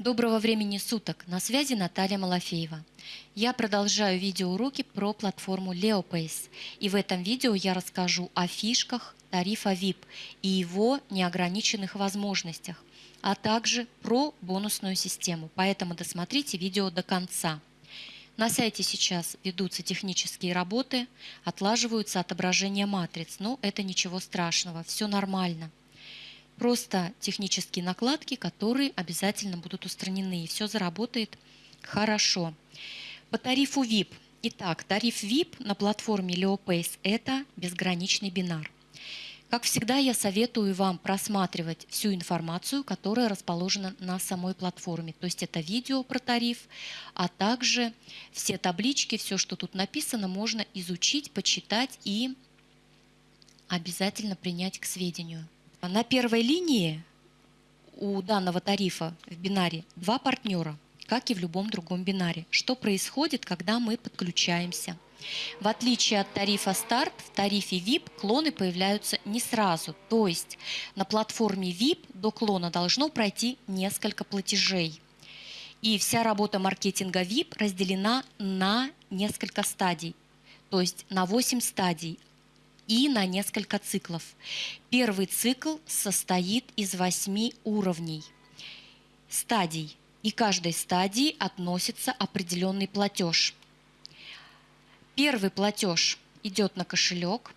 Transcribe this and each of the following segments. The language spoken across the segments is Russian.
Доброго времени суток! На связи Наталья Малафеева. Я продолжаю видеоуроки про платформу LeoPace. И в этом видео я расскажу о фишках тарифа VIP и его неограниченных возможностях, а также про бонусную систему. Поэтому досмотрите видео до конца. На сайте сейчас ведутся технические работы, отлаживаются отображения матриц, но это ничего страшного, все нормально – просто технические накладки, которые обязательно будут устранены, и все заработает хорошо. По тарифу VIP. Итак, тариф VIP на платформе LeoPace – это безграничный бинар. Как всегда, я советую вам просматривать всю информацию, которая расположена на самой платформе. То есть это видео про тариф, а также все таблички, все, что тут написано, можно изучить, почитать и обязательно принять к сведению. На первой линии у данного тарифа в бинаре два партнера, как и в любом другом бинаре. Что происходит, когда мы подключаемся? В отличие от тарифа старт, в тарифе VIP клоны появляются не сразу. То есть на платформе VIP до клона должно пройти несколько платежей. И вся работа маркетинга VIP разделена на несколько стадий, то есть на 8 стадий и на несколько циклов. Первый цикл состоит из восьми уровней, стадий, и каждой стадии относится определенный платеж. Первый платеж идет на кошелек,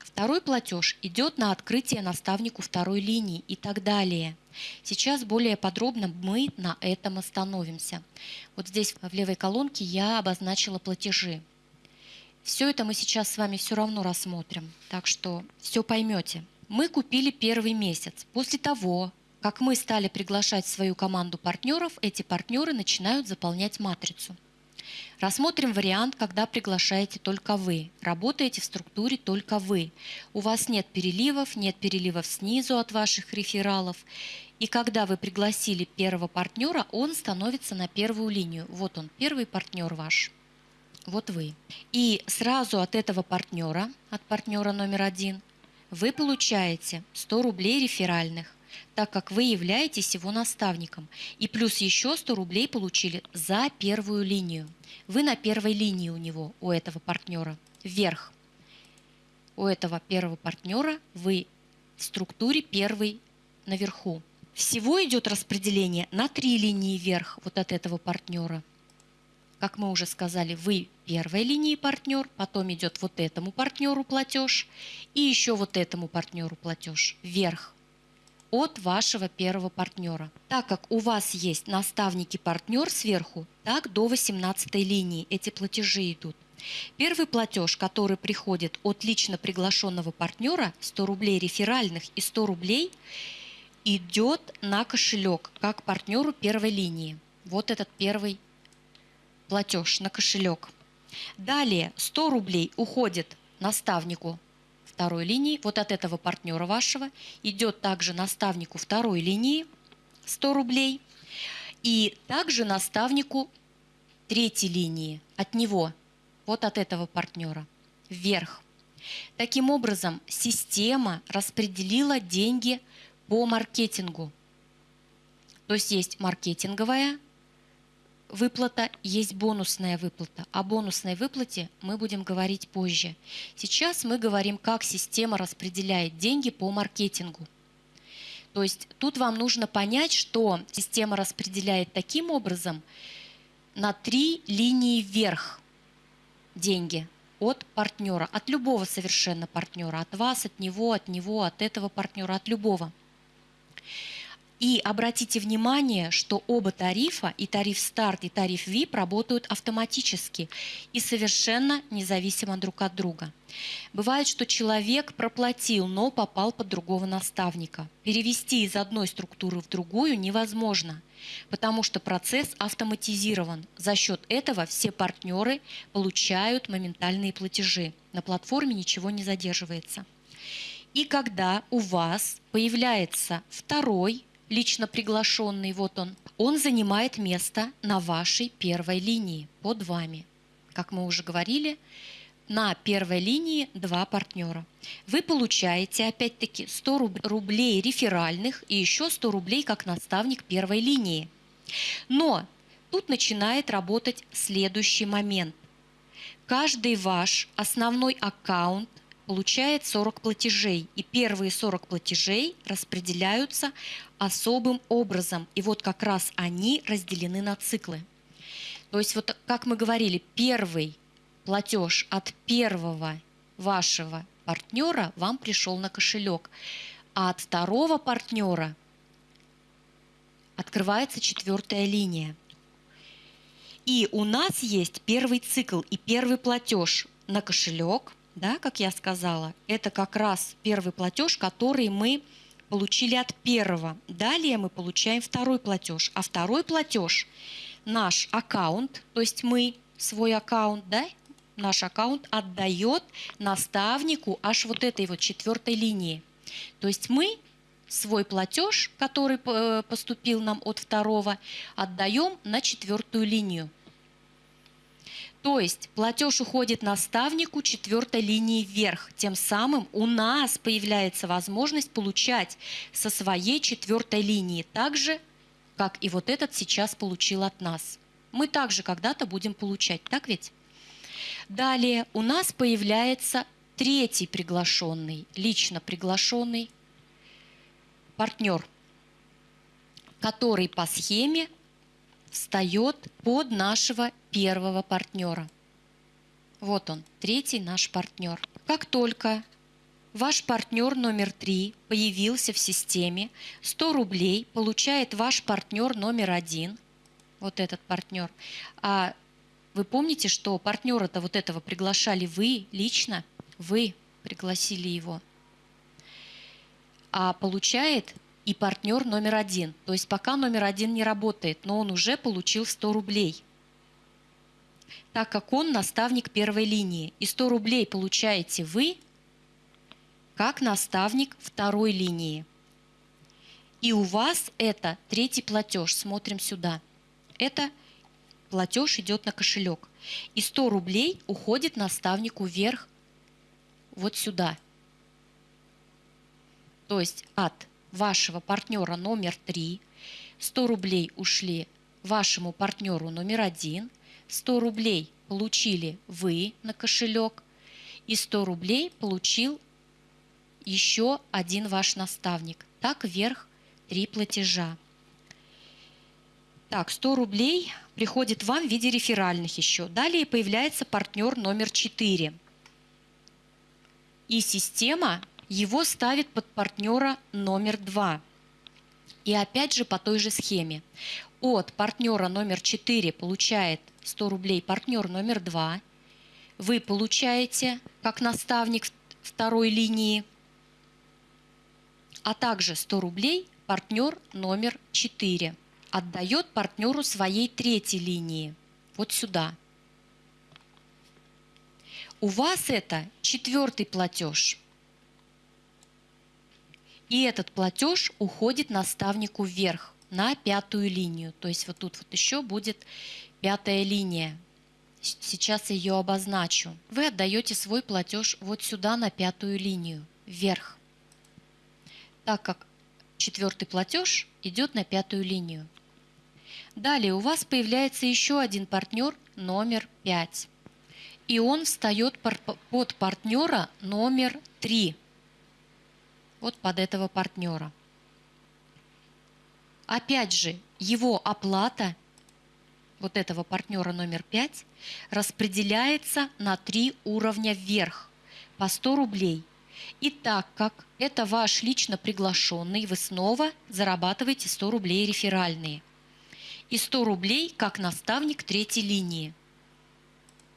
второй платеж идет на открытие наставнику второй линии и так далее. Сейчас более подробно мы на этом остановимся. Вот здесь в левой колонке я обозначила платежи. Все это мы сейчас с вами все равно рассмотрим, так что все поймете. Мы купили первый месяц. После того, как мы стали приглашать свою команду партнеров, эти партнеры начинают заполнять матрицу. Рассмотрим вариант, когда приглашаете только вы, работаете в структуре только вы. У вас нет переливов, нет переливов снизу от ваших рефералов. И когда вы пригласили первого партнера, он становится на первую линию. Вот он, первый партнер ваш вот вы. И сразу от этого партнера, от партнера номер один, вы получаете 100 рублей реферальных, так как вы являетесь его наставником. И плюс еще 100 рублей получили за первую линию. Вы на первой линии у него, у этого партнера, вверх. У этого первого партнера вы в структуре первый наверху. Всего идет распределение на три линии вверх вот от этого партнера – как мы уже сказали, вы первой линии партнер, потом идет вот этому партнеру платеж и еще вот этому партнеру платеж вверх от вашего первого партнера. Так как у вас есть наставники-партнер сверху, так до 18 линии эти платежи идут. Первый платеж, который приходит от лично приглашенного партнера, 100 рублей реферальных и 100 рублей, идет на кошелек, как партнеру первой линии. Вот этот первый платеж на кошелек. Далее 100 рублей уходит наставнику второй линии, вот от этого партнера вашего, идет также наставнику второй линии 100 рублей, и также наставнику третьей линии от него, вот от этого партнера, вверх. Таким образом, система распределила деньги по маркетингу. То есть есть маркетинговая выплата, есть бонусная выплата. О бонусной выплате мы будем говорить позже. Сейчас мы говорим, как система распределяет деньги по маркетингу. То есть тут вам нужно понять, что система распределяет таким образом на три линии вверх деньги от партнера, от любого совершенно партнера, от вас, от него, от него, от этого партнера, от любого. И обратите внимание, что оба тарифа, и тариф старт, и тариф VIP, работают автоматически и совершенно независимо друг от друга. Бывает, что человек проплатил, но попал под другого наставника. Перевести из одной структуры в другую невозможно, потому что процесс автоматизирован. За счет этого все партнеры получают моментальные платежи. На платформе ничего не задерживается. И когда у вас появляется второй лично приглашенный, вот он, он занимает место на вашей первой линии под вами. Как мы уже говорили, на первой линии два партнера. Вы получаете, опять-таки, 100 рублей реферальных и еще 100 рублей как наставник первой линии. Но тут начинает работать следующий момент. Каждый ваш основной аккаунт получает 40 платежей, и первые 40 платежей распределяются особым образом. И вот как раз они разделены на циклы. То есть вот как мы говорили, первый платеж от первого вашего партнера вам пришел на кошелек, а от второго партнера открывается четвертая линия. И у нас есть первый цикл и первый платеж на кошелек, да, как я сказала, это как раз первый платеж, который мы получили от первого. Далее мы получаем второй платеж, а второй платеж наш аккаунт, то есть мы свой аккаунт, да, наш аккаунт отдает наставнику аж вот этой вот четвертой линии. То есть мы свой платеж, который э, поступил нам от второго, отдаем на четвертую линию. То есть платеж уходит наставнику четвертой линии вверх. Тем самым у нас появляется возможность получать со своей четвертой линии так же, как и вот этот сейчас получил от нас. Мы также когда-то будем получать, так ведь? Далее у нас появляется третий приглашенный, лично приглашенный партнер, который по схеме встает под нашего первого партнера. Вот он, третий наш партнер. Как только ваш партнер номер три появился в системе, 100 рублей получает ваш партнер номер один, вот этот партнер. А вы помните, что партнера-то вот этого приглашали вы лично, вы пригласили его. А получает и партнер номер один. То есть пока номер один не работает, но он уже получил 100 рублей. Так как он наставник первой линии. И 100 рублей получаете вы, как наставник второй линии. И у вас это третий платеж. Смотрим сюда. Это платеж идет на кошелек. И 100 рублей уходит наставнику вверх вот сюда. То есть от вашего партнера номер 3, 100 рублей ушли вашему партнеру номер 1, 100 рублей получили вы на кошелек, и 100 рублей получил еще один ваш наставник. Так вверх три платежа. Так, 100 рублей приходит вам в виде реферальных еще. Далее появляется партнер номер 4. И система его ставит под партнера номер два. И опять же по той же схеме. От партнера номер 4 получает 100 рублей партнер номер 2. Вы получаете как наставник второй линии, а также 100 рублей партнер номер 4 отдает партнеру своей третьей линии. Вот сюда. У вас это четвертый платеж – и этот платеж уходит наставнику вверх, на пятую линию. То есть вот тут вот еще будет пятая линия. Сейчас ее обозначу. Вы отдаете свой платеж вот сюда на пятую линию, вверх. Так как четвертый платеж идет на пятую линию. Далее у вас появляется еще один партнер номер 5. И он встает под партнера номер 3 вот под этого партнера. Опять же, его оплата вот этого партнера номер 5 распределяется на три уровня вверх по 100 рублей. И так как это ваш лично приглашенный, вы снова зарабатываете 100 рублей реферальные. И 100 рублей как наставник третьей линии.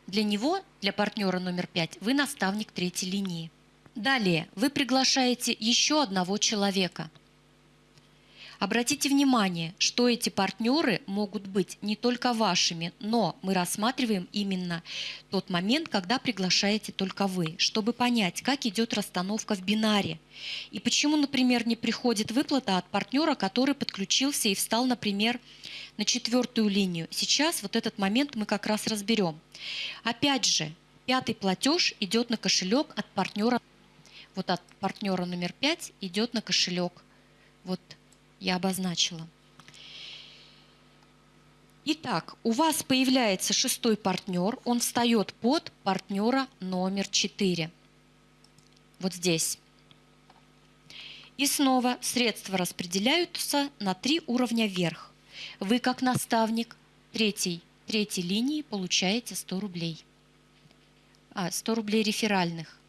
Для него, для партнера номер 5, вы наставник третьей линии. Далее вы приглашаете еще одного человека. Обратите внимание, что эти партнеры могут быть не только вашими, но мы рассматриваем именно тот момент, когда приглашаете только вы, чтобы понять, как идет расстановка в бинаре. И почему, например, не приходит выплата от партнера, который подключился и встал, например, на четвертую линию. Сейчас вот этот момент мы как раз разберем. Опять же, Пятый платеж идет на кошелек от партнера. Вот от партнера номер пять идет на кошелек. Вот я обозначила. Итак, у вас появляется шестой партнер, он встает под партнера номер 4. Вот здесь. И снова средства распределяются на три уровня вверх. Вы, как наставник третьей, третьей линии, получаете 100 рублей. А, 100 рублей реферальных.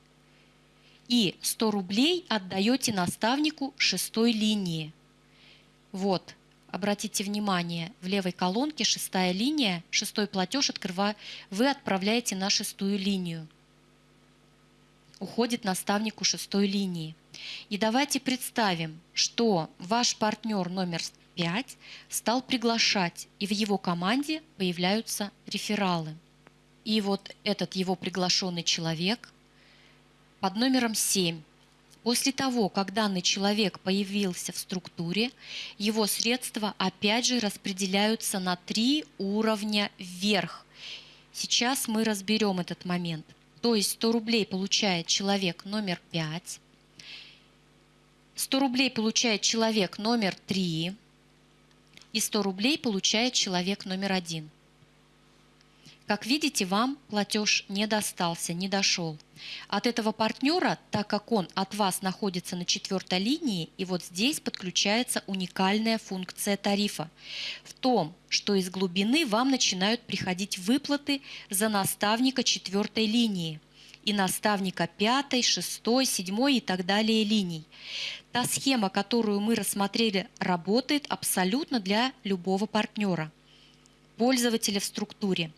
И 100 рублей отдаете наставнику шестой линии. Вот, Обратите внимание, в левой колонке шестая линия, шестой платеж открывая, вы отправляете на шестую линию. Уходит наставнику шестой линии. И давайте представим, что ваш партнер номер 5 стал приглашать, и в его команде появляются рефералы. И вот этот его приглашенный человек под номером 7 После того, как данный человек появился в структуре, его средства опять же распределяются на три уровня вверх. Сейчас мы разберем этот момент. То есть 100 рублей получает человек номер 5, 100 рублей получает человек номер 3 и 100 рублей получает человек номер 1. Как видите, вам платеж не достался, не дошел. От этого партнера, так как он от вас находится на четвертой линии, и вот здесь подключается уникальная функция тарифа. В том, что из глубины вам начинают приходить выплаты за наставника четвертой линии и наставника пятой, шестой, седьмой и так далее линий. Та схема, которую мы рассмотрели, работает абсолютно для любого партнера – пользователя в структуре.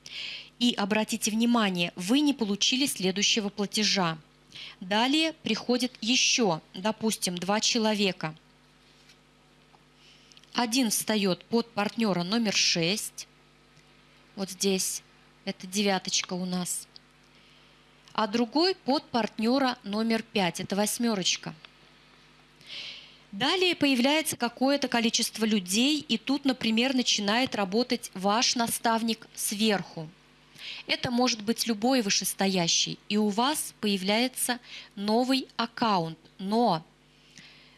И обратите внимание, вы не получили следующего платежа. Далее приходит еще, допустим, два человека. Один встает под партнера номер 6. Вот здесь, это девяточка у нас. А другой под партнера номер 5, это восьмерочка. Далее появляется какое-то количество людей, и тут, например, начинает работать ваш наставник сверху. Это может быть любой вышестоящий, и у вас появляется новый аккаунт, но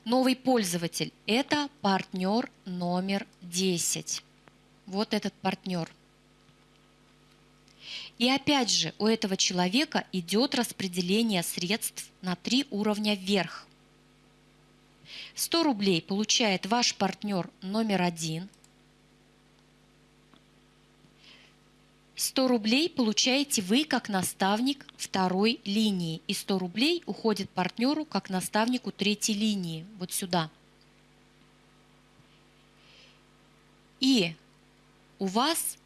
новый пользователь – это партнер номер 10. Вот этот партнер. И опять же, у этого человека идет распределение средств на три уровня вверх. 100 рублей получает ваш партнер номер один. 100 рублей получаете вы как наставник второй линии. И 100 рублей уходит партнеру как наставнику третьей линии. Вот сюда. И у вас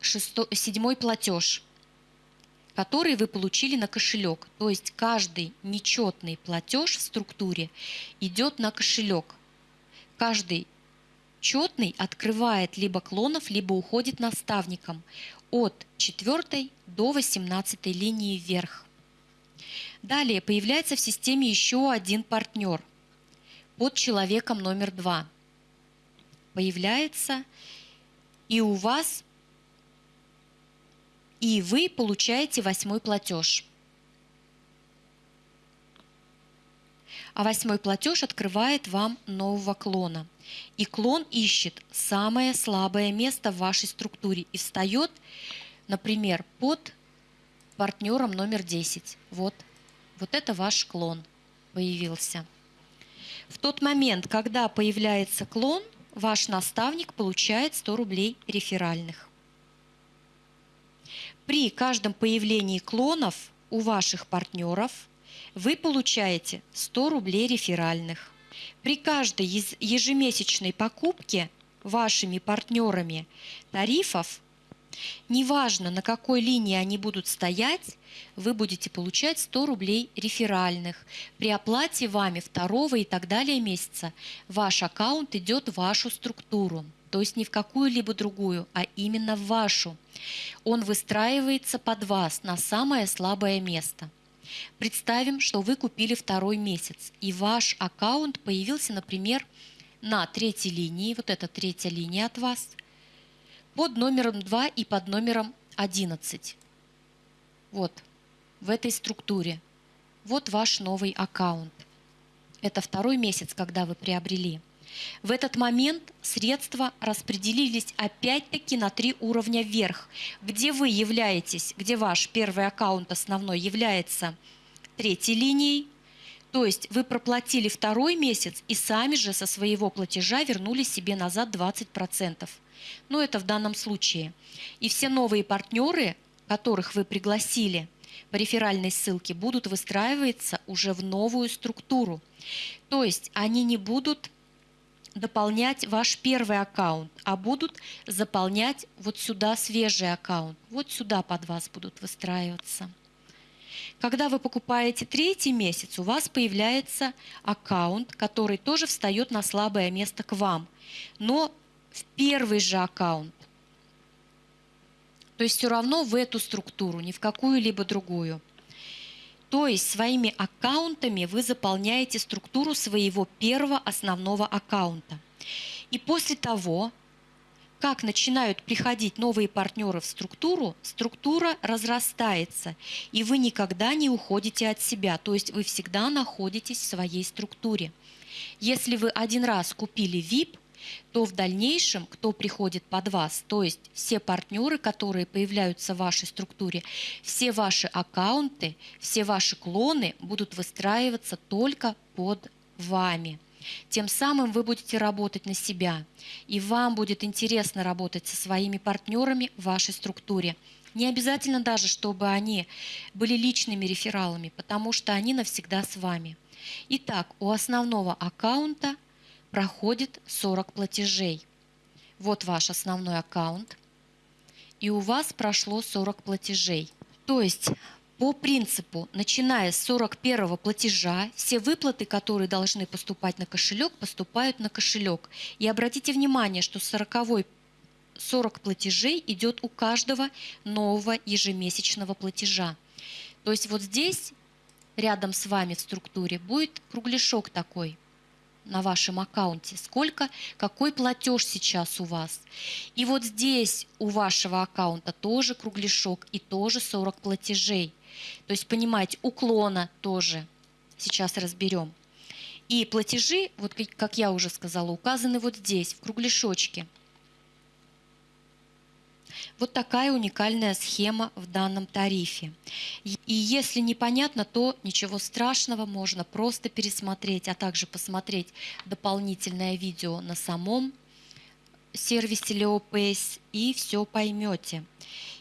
шестой, седьмой платеж – который вы получили на кошелек. То есть каждый нечетный платеж в структуре идет на кошелек. Каждый четный открывает либо клонов, либо уходит наставником от 4 до 18 линии вверх. Далее появляется в системе еще один партнер под человеком номер два. Появляется, и у вас и вы получаете восьмой платеж. А восьмой платеж открывает вам нового клона. И клон ищет самое слабое место в вашей структуре и встает, например, под партнером номер 10. Вот, вот это ваш клон появился. В тот момент, когда появляется клон, ваш наставник получает 100 рублей реферальных. При каждом появлении клонов у ваших партнеров вы получаете 100 рублей реферальных. При каждой ежемесячной покупке вашими партнерами тарифов, неважно на какой линии они будут стоять, вы будете получать 100 рублей реферальных. При оплате вами второго и так далее месяца ваш аккаунт идет в вашу структуру то есть не в какую-либо другую, а именно в вашу. Он выстраивается под вас на самое слабое место. Представим, что вы купили второй месяц, и ваш аккаунт появился, например, на третьей линии, вот эта третья линия от вас, под номером 2 и под номером 11. Вот. в этой структуре. Вот ваш новый аккаунт. Это второй месяц, когда вы приобрели. В этот момент средства распределились опять-таки на три уровня вверх, где вы являетесь, где ваш первый аккаунт основной является третьей линией, то есть вы проплатили второй месяц и сами же со своего платежа вернули себе назад 20%. Но это в данном случае. И все новые партнеры, которых вы пригласили по реферальной ссылке, будут выстраиваться уже в новую структуру. То есть они не будут дополнять ваш первый аккаунт, а будут заполнять вот сюда свежий аккаунт. Вот сюда под вас будут выстраиваться. Когда вы покупаете третий месяц, у вас появляется аккаунт, который тоже встает на слабое место к вам, но в первый же аккаунт. То есть все равно в эту структуру, ни в какую-либо другую. То есть своими аккаунтами вы заполняете структуру своего первого основного аккаунта. И после того, как начинают приходить новые партнеры в структуру, структура разрастается, и вы никогда не уходите от себя, то есть вы всегда находитесь в своей структуре. Если вы один раз купили VIP, то в дальнейшем, кто приходит под вас, то есть все партнеры, которые появляются в вашей структуре, все ваши аккаунты, все ваши клоны будут выстраиваться только под вами. Тем самым вы будете работать на себя, и вам будет интересно работать со своими партнерами в вашей структуре. Не обязательно даже, чтобы они были личными рефералами, потому что они навсегда с вами. Итак, у основного аккаунта – проходит 40 платежей. Вот ваш основной аккаунт, и у вас прошло 40 платежей. То есть по принципу, начиная с 41 платежа, все выплаты, которые должны поступать на кошелек, поступают на кошелек. И обратите внимание, что 40 40 платежей идет у каждого нового ежемесячного платежа. То есть вот здесь, рядом с вами в структуре, будет кругляшок такой – на вашем аккаунте, сколько, какой платеж сейчас у вас. И вот здесь у вашего аккаунта тоже кругляшок и тоже 40 платежей. То есть, понимаете, уклона тоже. Сейчас разберем. И платежи, вот как я уже сказала, указаны вот здесь, в кругляшочке. Вот такая уникальная схема в данном тарифе. И если непонятно, то ничего страшного, можно просто пересмотреть, а также посмотреть дополнительное видео на самом сервисе LeoPace и все поймете.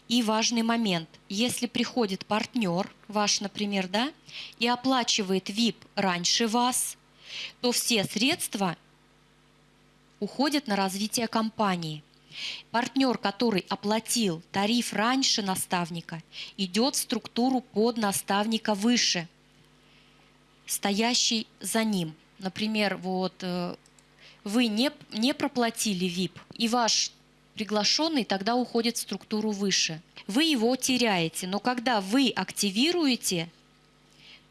И важный момент. Если приходит партнер, ваш, например, да, и оплачивает VIP раньше вас, то все средства уходят на развитие компании – Партнер, который оплатил тариф раньше наставника, идет в структуру под наставника выше, стоящий за ним. Например, вот э, вы не, не проплатили VIP, и ваш приглашенный тогда уходит в структуру выше. Вы его теряете, но когда вы активируете,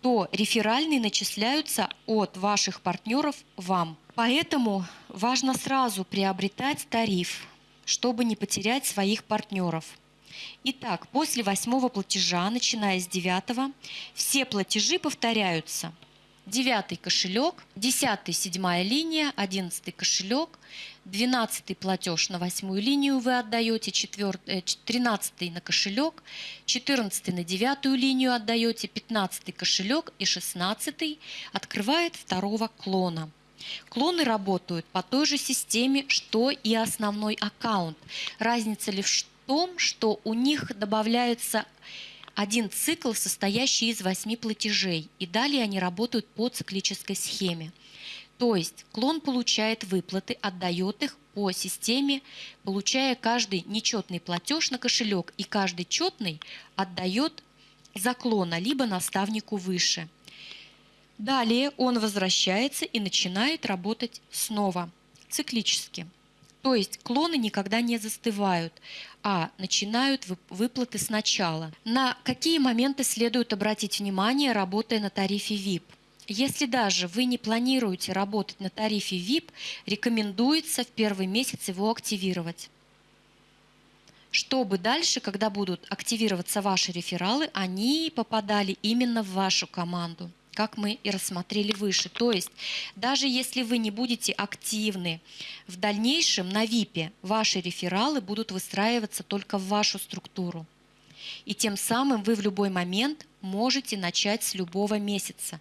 то реферальные начисляются от ваших партнеров вам. Поэтому важно сразу приобретать тариф чтобы не потерять своих партнеров. Итак, после восьмого платежа, начиная с девятого, все платежи повторяются. Девятый кошелек, десятый седьмая линия, одиннадцатый кошелек, двенадцатый платеж на восьмую линию вы отдаете, э, тринадцатый на кошелек, четырнадцатый на девятую линию отдаете, пятнадцатый кошелек и шестнадцатый открывает второго клона. Клоны работают по той же системе, что и основной аккаунт. Разница лишь в том, что у них добавляется один цикл, состоящий из восьми платежей, и далее они работают по циклической схеме. То есть клон получает выплаты, отдает их по системе, получая каждый нечетный платеж на кошелек, и каждый четный отдает за клона, либо наставнику выше – Далее он возвращается и начинает работать снова, циклически. То есть клоны никогда не застывают, а начинают выплаты сначала. На какие моменты следует обратить внимание, работая на тарифе VIP? Если даже вы не планируете работать на тарифе VIP, рекомендуется в первый месяц его активировать. чтобы дальше, когда будут активироваться ваши рефералы, они попадали именно в вашу команду как мы и рассмотрели выше. То есть даже если вы не будете активны в дальнейшем на ВИПе, ваши рефералы будут выстраиваться только в вашу структуру. И тем самым вы в любой момент можете начать с любого месяца.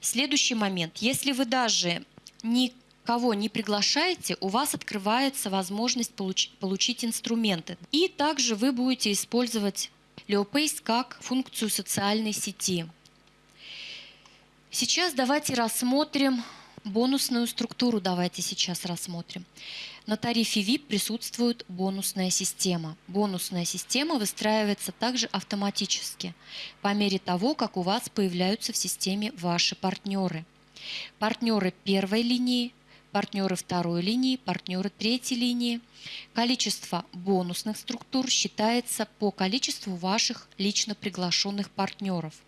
Следующий момент. Если вы даже никого не приглашаете, у вас открывается возможность получ получить инструменты. И также вы будете использовать Leopace как функцию социальной сети. Сейчас давайте рассмотрим бонусную структуру. Давайте сейчас рассмотрим. На тарифе VIP присутствует бонусная система. Бонусная система выстраивается также автоматически по мере того, как у вас появляются в системе ваши партнеры. Партнеры первой линии, партнеры второй линии, партнеры третьей линии. Количество бонусных структур считается по количеству ваших лично приглашенных партнеров –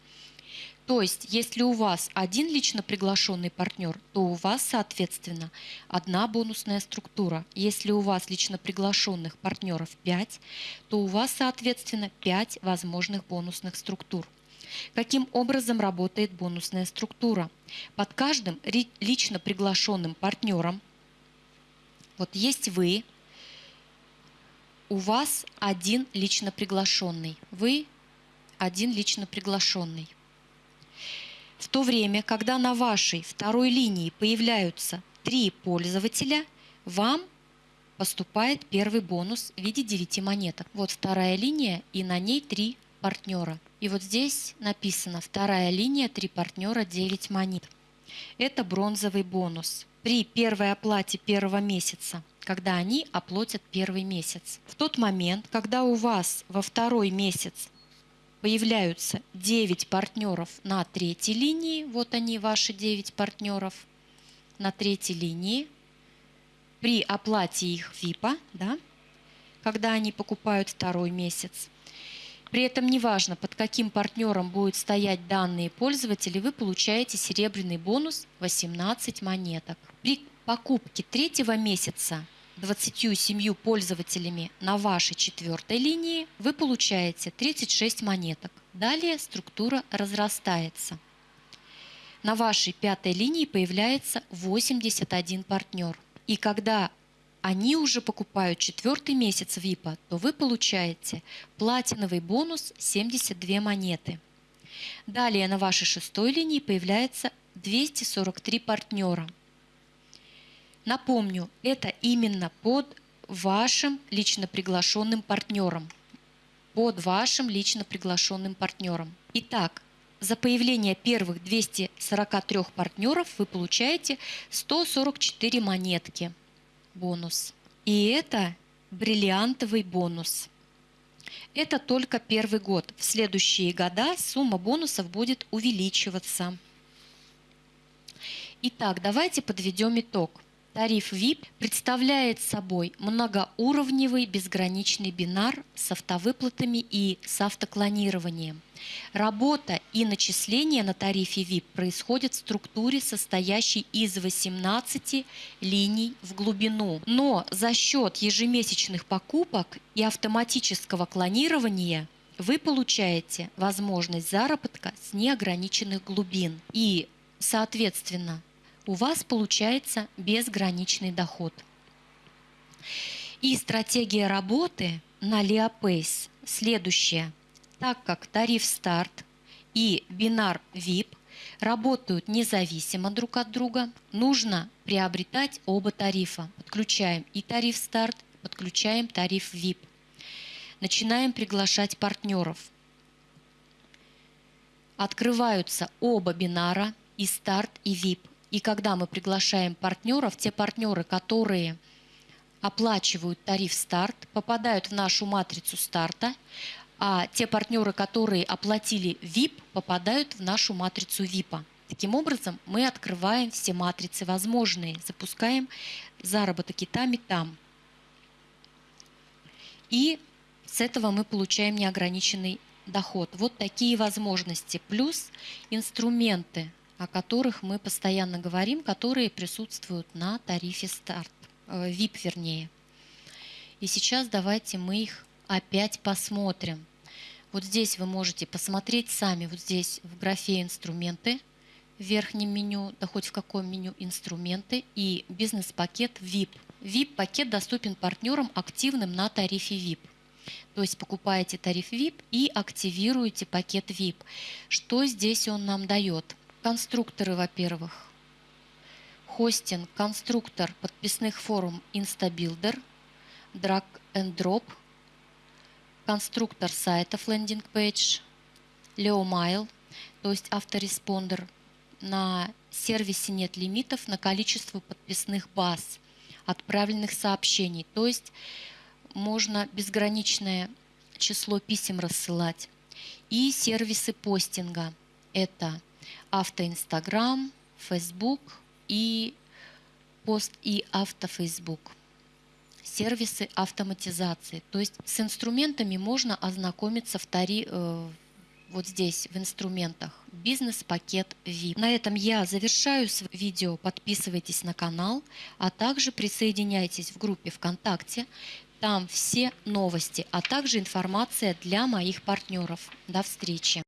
то есть, если у вас один лично приглашенный партнер, то у вас, соответственно, одна бонусная структура. Если у вас лично приглашенных партнеров 5, то у вас, соответственно, 5 возможных бонусных структур. Каким образом работает бонусная структура? Под каждым лично приглашенным партнером, вот есть вы, у вас один лично приглашенный. Вы один лично приглашенный. В то время, когда на вашей второй линии появляются три пользователя, вам поступает первый бонус в виде 9 монеток. Вот вторая линия, и на ней три партнера. И вот здесь написано вторая линия, три партнера, 9 монет. Это бронзовый бонус. При первой оплате первого месяца, когда они оплатят первый месяц. В тот момент, когда у вас во второй месяц появляются 9 партнеров на третьей линии. Вот они, ваши 9 партнеров на третьей линии. При оплате их ВИПа, да, когда они покупают второй месяц. При этом неважно, под каким партнером будут стоять данные пользователи, вы получаете серебряный бонус 18 монеток. При покупке третьего месяца 27 пользователями на вашей четвертой линии вы получаете 36 монеток. Далее структура разрастается. На вашей пятой линии появляется 81 партнер. И когда они уже покупают четвертый месяц ВИПа, то вы получаете платиновый бонус 72 монеты. Далее на вашей шестой линии появляется 243 партнера – Напомню, это именно под вашим лично приглашенным партнером. Под вашим лично приглашенным партнером. Итак, за появление первых 243 партнеров вы получаете 144 монетки бонус. И это бриллиантовый бонус. Это только первый год. В следующие года сумма бонусов будет увеличиваться. Итак, давайте подведем итог. Тариф VIP представляет собой многоуровневый безграничный бинар с автовыплатами и с автоклонированием. Работа и начисление на тарифе VIP происходят в структуре, состоящей из 18 линий в глубину. Но за счет ежемесячных покупок и автоматического клонирования вы получаете возможность заработка с неограниченных глубин. И, соответственно, у вас получается безграничный доход. И стратегия работы на Leopace следующая. Так как тариф старт и бинар VIP работают независимо друг от друга, нужно приобретать оба тарифа. Подключаем и тариф старт, подключаем тариф VIP. Начинаем приглашать партнеров. Открываются оба бинара и старт, и VIP. И когда мы приглашаем партнеров, те партнеры, которые оплачивают тариф старт, попадают в нашу матрицу старта, а те партнеры, которые оплатили VIP, попадают в нашу матрицу VIP. Таким образом, мы открываем все матрицы возможные, запускаем заработок и там, и там. И с этого мы получаем неограниченный доход. Вот такие возможности. Плюс инструменты о которых мы постоянно говорим, которые присутствуют на тарифе старт, VIP э, вернее. И сейчас давайте мы их опять посмотрим. Вот здесь вы можете посмотреть сами, вот здесь в графе «Инструменты» в верхнем меню, да хоть в каком меню «Инструменты» и «Бизнес-пакет VIP». VIP-пакет доступен партнерам, активным на тарифе VIP. То есть покупаете тариф VIP и активируете пакет VIP. Что здесь он нам дает? Конструкторы, во-первых. Хостинг, конструктор подписных форм InstaBuilder, Drag and Drop, конструктор сайтов Landing Page, LeoMail, то есть автореспондер. На сервисе нет лимитов на количество подписных баз, отправленных сообщений. То есть можно безграничное число писем рассылать. И сервисы постинга. Это автоинстаграм, Facebook и пост и автофейсбук. Сервисы автоматизации. То есть с инструментами можно ознакомиться в тари, э, вот здесь в инструментах бизнес-пакет VIP. На этом я завершаю видео. Подписывайтесь на канал, а также присоединяйтесь в группе ВКонтакте. Там все новости, а также информация для моих партнеров. До встречи!